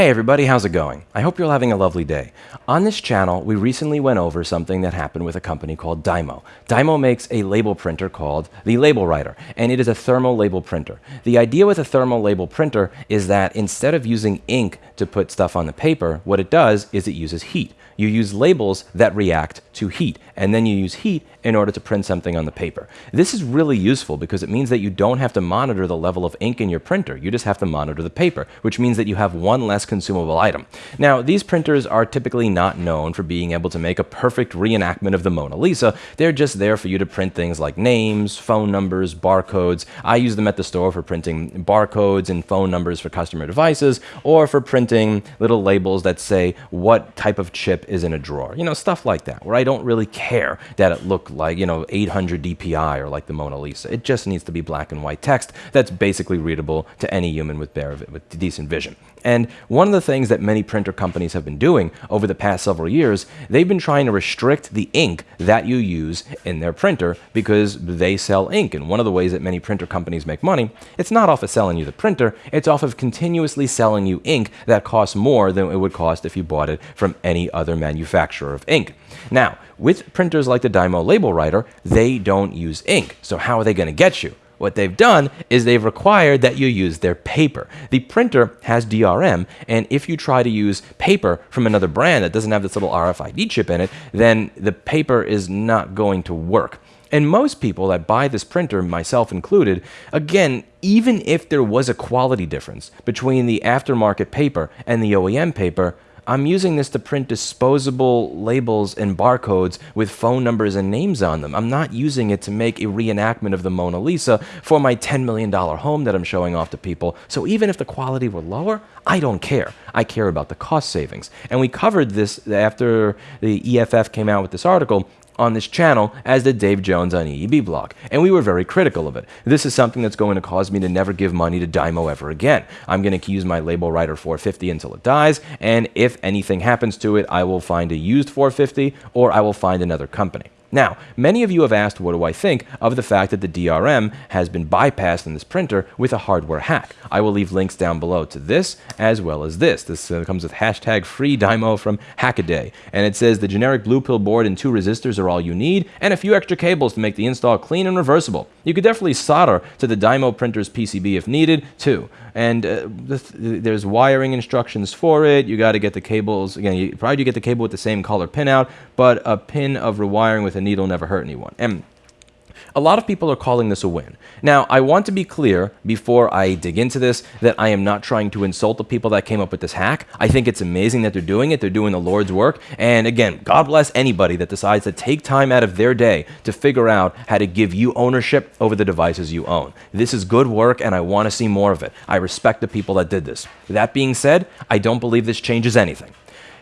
Hey everybody, how's it going? I hope you're all having a lovely day. On this channel, we recently went over something that happened with a company called Dymo. Dymo makes a label printer called the Label Writer, and it is a thermal label printer. The idea with a thermal label printer is that instead of using ink to put stuff on the paper, what it does is it uses heat. You use labels that react to heat, and then you use heat in order to print something on the paper. This is really useful because it means that you don't have to monitor the level of ink in your printer. You just have to monitor the paper, which means that you have one less consumable item. Now, these printers are typically not known for being able to make a perfect reenactment of the Mona Lisa. They're just there for you to print things like names, phone numbers, barcodes. I use them at the store for printing barcodes and phone numbers for customer devices, or for printing little labels that say what type of chip is in a drawer. You know, stuff like that, where I don't really care that it look like, you know, 800 DPI or like the Mona Lisa. It just needs to be black and white text that's basically readable to any human with, bare, with decent vision. And one of the things that many printer companies have been doing over the past several years, they've been trying to restrict the ink that you use in their printer because they sell ink. And one of the ways that many printer companies make money, it's not off of selling you the printer, it's off of continuously selling you ink that costs more than it would cost if you bought it from any other manufacturer of ink. Now, with printers like the Dymo Label Writer, they don't use ink. So how are they going to get you? What they've done is they've required that you use their paper. The printer has DRM, and if you try to use paper from another brand that doesn't have this little RFID chip in it, then the paper is not going to work. And most people that buy this printer, myself included, again, even if there was a quality difference between the aftermarket paper and the OEM paper, I'm using this to print disposable labels and barcodes with phone numbers and names on them. I'm not using it to make a reenactment of the Mona Lisa for my $10 million home that I'm showing off to people. So even if the quality were lower, I don't care. I care about the cost savings. And we covered this after the EFF came out with this article on this channel, as did Dave Jones on EEVblog, and we were very critical of it. This is something that's going to cause me to never give money to Dymo ever again. I'm going to use my Label Writer 450 until it dies, and if anything happens to it, I will find a used 450 or I will find another company. Now, many of you have asked what do I think of the fact that the DRM has been bypassed in this printer with a hardware hack. I will leave links down below to this as well as this. This uh, comes with hashtag free Dymo from Hackaday. And it says the generic blue pill board and two resistors are all you need and a few extra cables to make the install clean and reversible. You could definitely solder to the Dymo printer's PCB if needed too. And uh, there's wiring instructions for it. You got to get the cables, again, you probably get the cable with the same color pin out, but a pin of rewiring with a needle never hurt anyone. And a lot of people are calling this a win. Now, I want to be clear before I dig into this that I am not trying to insult the people that came up with this hack. I think it's amazing that they're doing it. They're doing the Lord's work. And again, God bless anybody that decides to take time out of their day to figure out how to give you ownership over the devices you own. This is good work and I want to see more of it. I respect the people that did this. That being said, I don't believe this changes anything.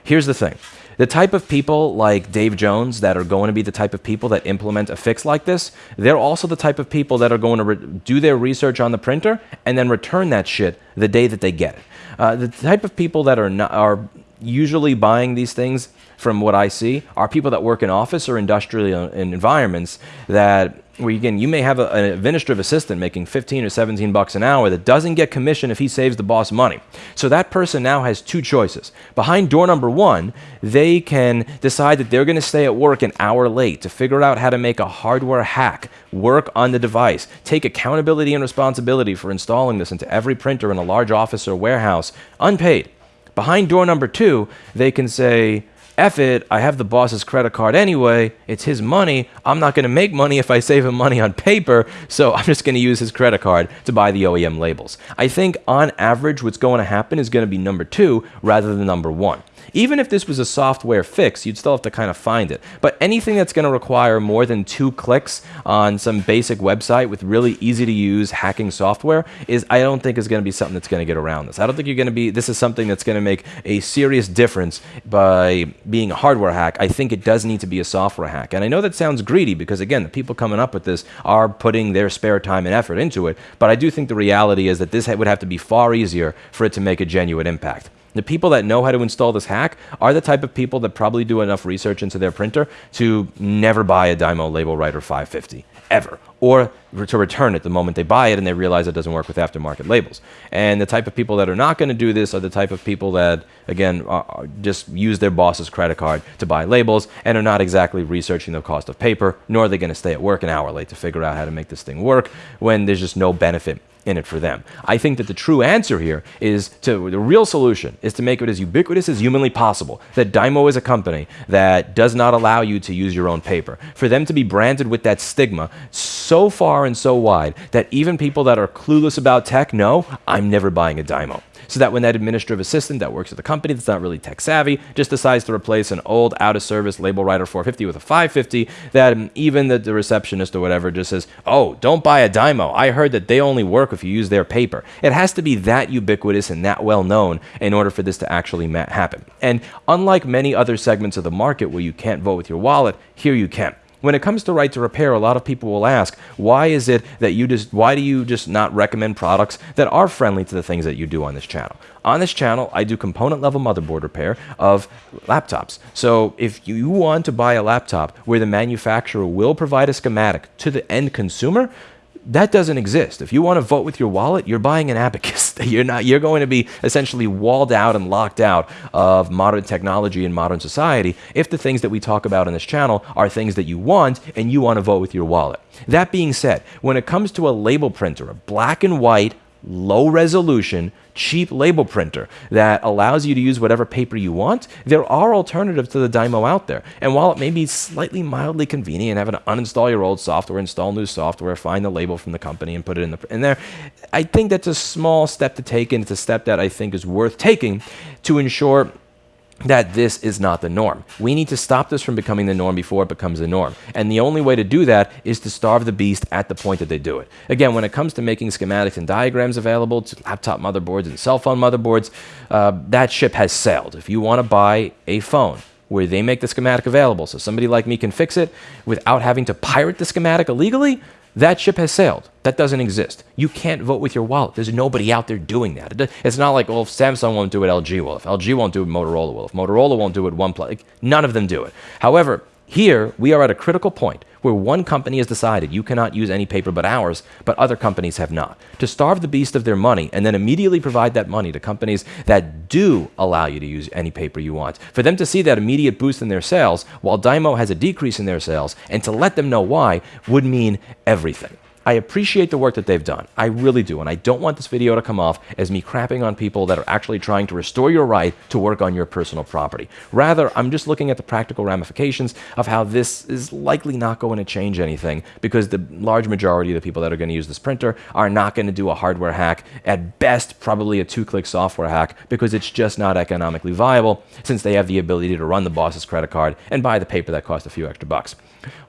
Here's the thing. The type of people like Dave Jones that are going to be the type of people that implement a fix like this, they're also the type of people that are going to do their research on the printer and then return that shit the day that they get it. Uh, the type of people that are not, are usually buying these things, from what I see, are people that work in office or industrial environments that where again, you may have a, an administrative assistant making 15 or 17 bucks an hour that doesn't get commission if he saves the boss money. So that person now has two choices. Behind door number one, they can decide that they're going to stay at work an hour late to figure out how to make a hardware hack work on the device, take accountability and responsibility for installing this into every printer in a large office or warehouse, unpaid. Behind door number two, they can say, F it, I have the boss's credit card anyway, it's his money, I'm not gonna make money if I save him money on paper, so I'm just gonna use his credit card to buy the OEM labels. I think on average what's going to happen is gonna be number two rather than number one. Even if this was a software fix, you'd still have to kind of find it. But anything that's going to require more than two clicks on some basic website with really easy to use hacking software is, I don't think, is going to be something that's going to get around this. I don't think you're going to be, this is something that's going to make a serious difference by being a hardware hack. I think it does need to be a software hack. And I know that sounds greedy because, again, the people coming up with this are putting their spare time and effort into it. But I do think the reality is that this would have to be far easier for it to make a genuine impact. The people that know how to install this hack are the type of people that probably do enough research into their printer to never buy a Dymo Label Writer 550, ever or to return it the moment they buy it and they realize it doesn't work with aftermarket labels. And the type of people that are not going to do this are the type of people that, again, uh, uh, just use their boss's credit card to buy labels and are not exactly researching the cost of paper, nor are they going to stay at work an hour late to figure out how to make this thing work when there's just no benefit in it for them. I think that the true answer here is to the real solution is to make it as ubiquitous as humanly possible. That Dymo is a company that does not allow you to use your own paper. For them to be branded with that stigma so far and so wide that even people that are clueless about tech know I'm never buying a Dymo so that when that administrative assistant that works at the company that's not really tech savvy just decides to replace an old out of service label writer 450 with a 550, that even the, the receptionist or whatever just says, oh, don't buy a Dymo. I heard that they only work if you use their paper. It has to be that ubiquitous and that well known in order for this to actually happen. And unlike many other segments of the market where you can't vote with your wallet, here you can. When it comes to right to repair, a lot of people will ask, why is it that you just, why do you just not recommend products that are friendly to the things that you do on this channel? On this channel, I do component level motherboard repair of laptops. So if you want to buy a laptop where the manufacturer will provide a schematic to the end consumer, that doesn't exist. If you want to vote with your wallet, you're buying an abacus. you're not. You're going to be essentially walled out and locked out of modern technology and modern society if the things that we talk about on this channel are things that you want and you want to vote with your wallet. That being said, when it comes to a label printer, a black and white low resolution, cheap label printer that allows you to use whatever paper you want, there are alternatives to the Dymo out there. And while it may be slightly mildly convenient having to uninstall your old software, install new software, find the label from the company and put it in, the, in there, I think that's a small step to take and it's a step that I think is worth taking to ensure that this is not the norm. We need to stop this from becoming the norm before it becomes the norm. And the only way to do that is to starve the beast at the point that they do it. Again, when it comes to making schematics and diagrams available to laptop motherboards and cell phone motherboards, uh, that ship has sailed. If you want to buy a phone, where they make the schematic available so somebody like me can fix it without having to pirate the schematic illegally, that ship has sailed. That doesn't exist. You can't vote with your wallet. There's nobody out there doing that. It's not like, well, if Samsung won't do it, LG will. If LG won't do it, Motorola will. If Motorola won't do it, OnePlus. Like, none of them do it. However, here, we are at a critical point where one company has decided you cannot use any paper but ours, but other companies have not. To starve the beast of their money and then immediately provide that money to companies that do allow you to use any paper you want. For them to see that immediate boost in their sales while Dymo has a decrease in their sales and to let them know why would mean everything. I appreciate the work that they've done. I really do. And I don't want this video to come off as me crapping on people that are actually trying to restore your right to work on your personal property. Rather, I'm just looking at the practical ramifications of how this is likely not going to change anything because the large majority of the people that are going to use this printer are not going to do a hardware hack. At best, probably a two-click software hack because it's just not economically viable since they have the ability to run the boss's credit card and buy the paper that costs a few extra bucks.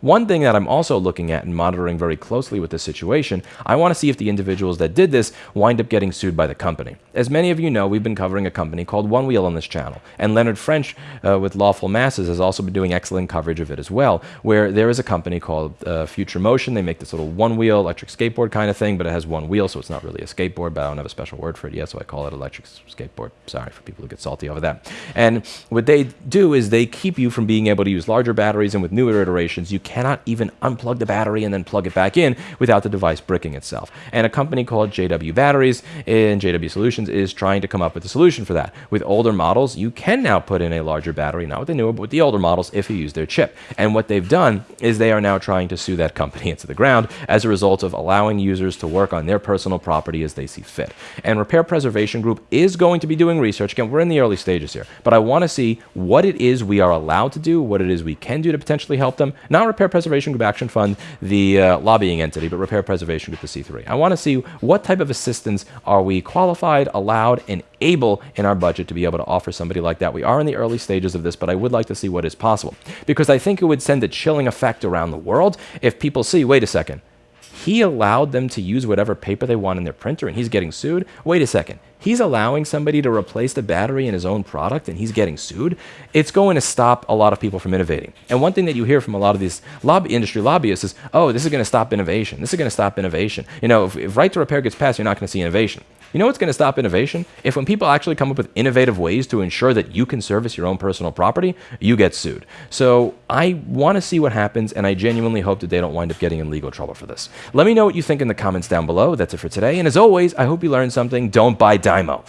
One thing that I'm also looking at and monitoring very closely with this situation, I want to see if the individuals that did this wind up getting sued by the company. As many of you know, we've been covering a company called One Wheel on this channel, and Leonard French uh, with Lawful Masses has also been doing excellent coverage of it as well, where there is a company called uh, Future Motion. They make this little one-wheel electric skateboard kind of thing, but it has one wheel, so it's not really a skateboard, but I don't have a special word for it yet, so I call it electric skateboard. Sorry for people who get salty over that. And what they do is they keep you from being able to use larger batteries, and with newer iterations, you cannot even unplug the battery and then plug it back in without the device bricking itself. And a company called JW Batteries and JW Solutions is trying to come up with a solution for that. With older models, you can now put in a larger battery, not with the newer, but with the older models if you use their chip. And what they've done is they are now trying to sue that company into the ground as a result of allowing users to work on their personal property as they see fit. And Repair Preservation Group is going to be doing research. Again, we're in the early stages here, but I want to see what it is we are allowed to do, what it is we can do to potentially help them. Not Repair Preservation Group Action Fund, the uh, lobbying entity, but Repair Preservation Group, the C3. I want to see what type of assistance are we qualified, allowed, and able in our budget to be able to offer somebody like that. We are in the early stages of this, but I would like to see what is possible because I think it would send a chilling effect around the world if people see, wait a second, he allowed them to use whatever paper they want in their printer and he's getting sued. Wait a second. He's allowing somebody to replace the battery in his own product and he's getting sued. It's going to stop a lot of people from innovating. And one thing that you hear from a lot of these lobby industry lobbyists is, oh, this is going to stop innovation. This is going to stop innovation. You know, if, if right to repair gets passed, you're not going to see innovation. You know what's going to stop innovation? If when people actually come up with innovative ways to ensure that you can service your own personal property, you get sued. So I want to see what happens, and I genuinely hope that they don't wind up getting in legal trouble for this. Let me know what you think in the comments down below. That's it for today. And as always, I hope you learned something. Don't buy Dymo.